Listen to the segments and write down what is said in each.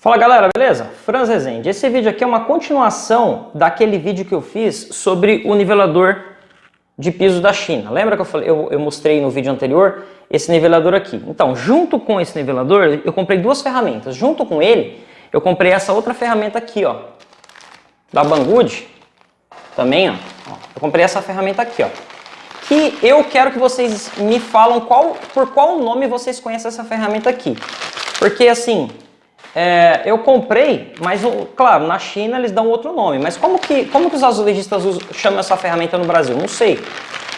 Fala galera, beleza? Franz Rezende. Esse vídeo aqui é uma continuação daquele vídeo que eu fiz sobre o nivelador de piso da China. Lembra que eu, falei, eu, eu mostrei no vídeo anterior esse nivelador aqui? Então, junto com esse nivelador, eu comprei duas ferramentas. Junto com ele, eu comprei essa outra ferramenta aqui, ó, da Banggood. Também, ó. Eu comprei essa ferramenta aqui, ó. Que eu quero que vocês me falam qual, por qual nome vocês conhecem essa ferramenta aqui. Porque, assim, é, eu comprei, mas claro, na China eles dão outro nome. Mas como que, como que os azulejistas chamam essa ferramenta no Brasil? Não sei.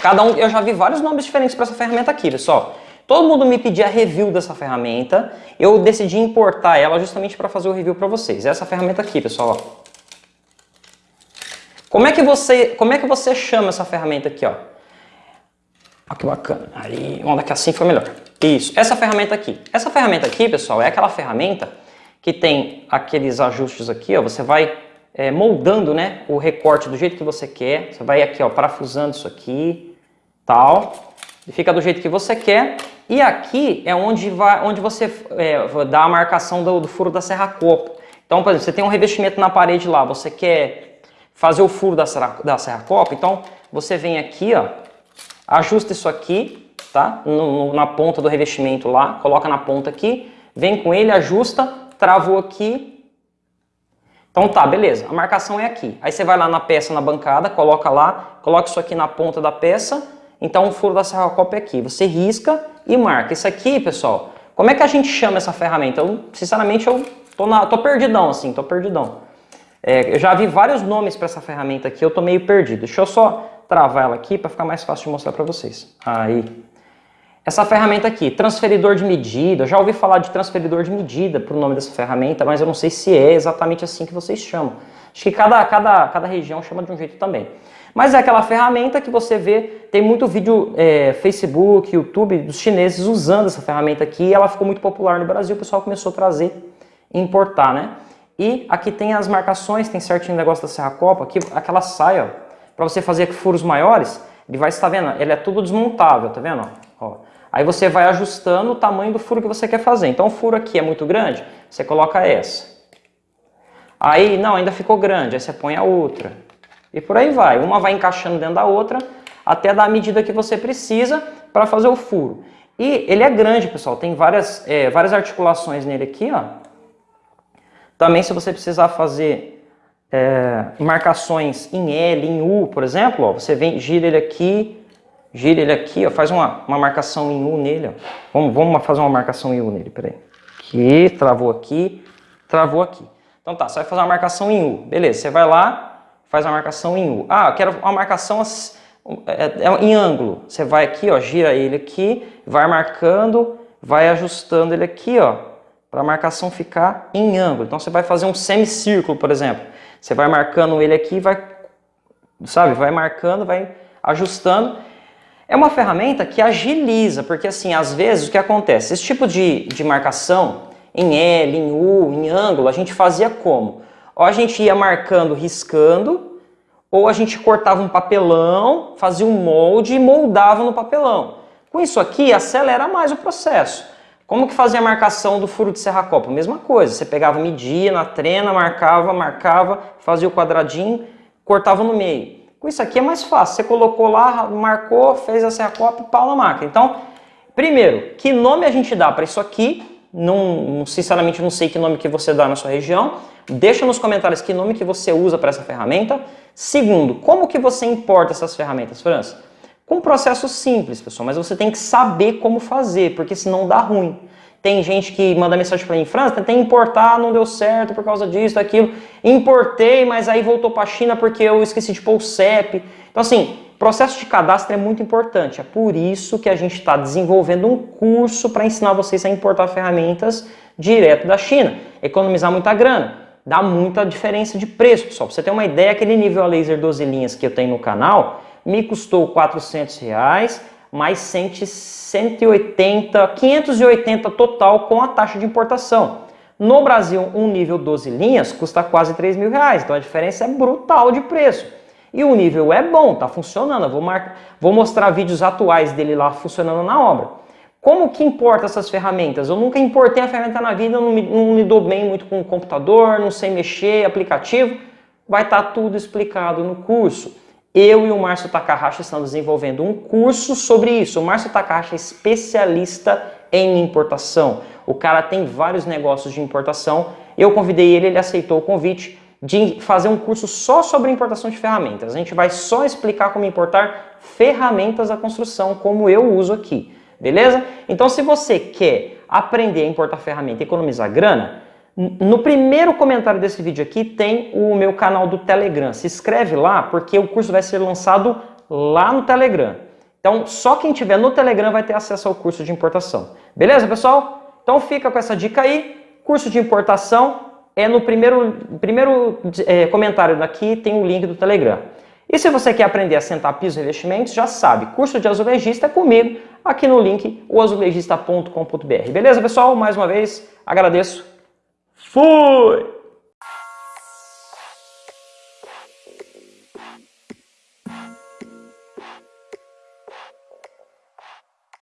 Cada um, eu já vi vários nomes diferentes para essa ferramenta aqui, pessoal. Todo mundo me pedia review dessa ferramenta. Eu decidi importar ela justamente para fazer o review para vocês. Essa ferramenta aqui, pessoal. Ó. Como é que você, como é que você chama essa ferramenta aqui, ó? Olha que bacana. Aí, vamos daqui assim foi melhor. Isso. Essa ferramenta aqui. Essa ferramenta aqui, pessoal, é aquela ferramenta que tem aqueles ajustes aqui, ó, você vai é, moldando né, o recorte do jeito que você quer, você vai aqui ó, parafusando isso aqui, tal, e fica do jeito que você quer, e aqui é onde, vai, onde você é, dá a marcação do, do furo da serra-copo. Então, por exemplo, você tem um revestimento na parede lá, você quer fazer o furo da serra, da serra-copo, então você vem aqui, ó, ajusta isso aqui, tá? No, no, na ponta do revestimento lá, coloca na ponta aqui, vem com ele, ajusta, travou aqui. Então tá, beleza, a marcação é aqui. Aí você vai lá na peça, na bancada, coloca lá, coloca isso aqui na ponta da peça, então o furo da serra-copa é aqui. Você risca e marca. Isso aqui, pessoal, como é que a gente chama essa ferramenta? Eu, sinceramente, eu tô, na, tô perdidão, assim, tô perdidão. É, eu já vi vários nomes para essa ferramenta aqui, eu tô meio perdido. Deixa eu só travar ela aqui para ficar mais fácil de mostrar para vocês. Aí, essa ferramenta aqui, transferidor de medida, eu já ouvi falar de transferidor de medida para o nome dessa ferramenta, mas eu não sei se é exatamente assim que vocês chamam. Acho que cada, cada, cada região chama de um jeito também. Mas é aquela ferramenta que você vê, tem muito vídeo é, Facebook, YouTube dos chineses usando essa ferramenta aqui, e ela ficou muito popular no Brasil, o pessoal começou a trazer e importar, né? E aqui tem as marcações, tem certinho o negócio da Serra Copa, aqui aquela saia, para você fazer furos maiores, ele vai estar vendo, ele é tudo desmontável, tá vendo? Ó, Aí você vai ajustando o tamanho do furo que você quer fazer. Então o furo aqui é muito grande, você coloca essa. Aí, não, ainda ficou grande, aí você põe a outra. E por aí vai. Uma vai encaixando dentro da outra até dar a medida que você precisa para fazer o furo. E ele é grande, pessoal. Tem várias, é, várias articulações nele aqui, ó. Também se você precisar fazer é, marcações em L, em U, por exemplo, ó, você vem, gira ele aqui, gira ele aqui, ó, faz uma, uma marcação em U nele, ó. Vamos, vamos fazer uma marcação em U nele, peraí. Aqui, travou aqui, travou aqui. Então tá, você vai fazer uma marcação em U. Beleza, você vai lá, faz a marcação em U. Ah, eu quero uma marcação é, é, em ângulo. Você vai aqui, ó, gira ele aqui, vai marcando, vai ajustando ele aqui, ó, para a marcação ficar em ângulo. Então você vai fazer um semicírculo, por exemplo. Você vai marcando ele aqui, vai, sabe, vai marcando, vai ajustando. É uma ferramenta que agiliza, porque assim, às vezes o que acontece? Esse tipo de, de marcação em L, em U, em ângulo, a gente fazia como? Ou a gente ia marcando, riscando, ou a gente cortava um papelão, fazia um molde e moldava no papelão. Com isso aqui, acelera mais o processo. Como que fazia a marcação do furo de serra-copa? Mesma coisa, você pegava, media na trena, marcava, marcava, fazia o quadradinho, cortava no meio. Com isso aqui é mais fácil. Você colocou lá, marcou, fez a serra-copa e pau na máquina. Então, primeiro, que nome a gente dá para isso aqui? Não, sinceramente, não sei que nome que você dá na sua região. Deixa nos comentários que nome que você usa para essa ferramenta. Segundo, como que você importa essas ferramentas, França? Com um processo simples, pessoal, mas você tem que saber como fazer, porque senão dá ruim. Tem gente que manda mensagem para mim, França, tentei importar, não deu certo por causa disso, daquilo. Importei, mas aí voltou para a China porque eu esqueci de pôr o CEP. Então assim, processo de cadastro é muito importante. É por isso que a gente está desenvolvendo um curso para ensinar vocês a importar ferramentas direto da China. Economizar muita grana. Dá muita diferença de preço, pessoal. Para você ter uma ideia, aquele nível a laser 12 linhas que eu tenho no canal me custou 400 reais mais 180, 580 total com a taxa de importação. No Brasil, um nível 12 linhas custa quase 3 mil reais, então a diferença é brutal de preço. E o nível é bom, tá funcionando, eu vou, mar... vou mostrar vídeos atuais dele lá funcionando na obra. Como que importa essas ferramentas? Eu nunca importei a ferramenta na vida, não me, não me dou bem muito com o computador, não sei mexer, aplicativo. Vai estar tá tudo explicado no curso. Eu e o Márcio Takahashi estamos desenvolvendo um curso sobre isso. O Márcio Takahashi é especialista em importação. O cara tem vários negócios de importação. Eu convidei ele, ele aceitou o convite de fazer um curso só sobre importação de ferramentas. A gente vai só explicar como importar ferramentas da construção, como eu uso aqui. Beleza? Então, se você quer aprender a importar ferramenta e economizar grana, no primeiro comentário desse vídeo aqui tem o meu canal do Telegram. Se inscreve lá porque o curso vai ser lançado lá no Telegram. Então, só quem tiver no Telegram vai ter acesso ao curso de importação. Beleza, pessoal? Então fica com essa dica aí. Curso de importação é no primeiro, primeiro é, comentário daqui tem o link do Telegram. E se você quer aprender a sentar piso e revestimentos, já sabe, curso de azulejista é comigo, aqui no link oazulejista.com.br. Beleza, pessoal? Mais uma vez, agradeço Fui!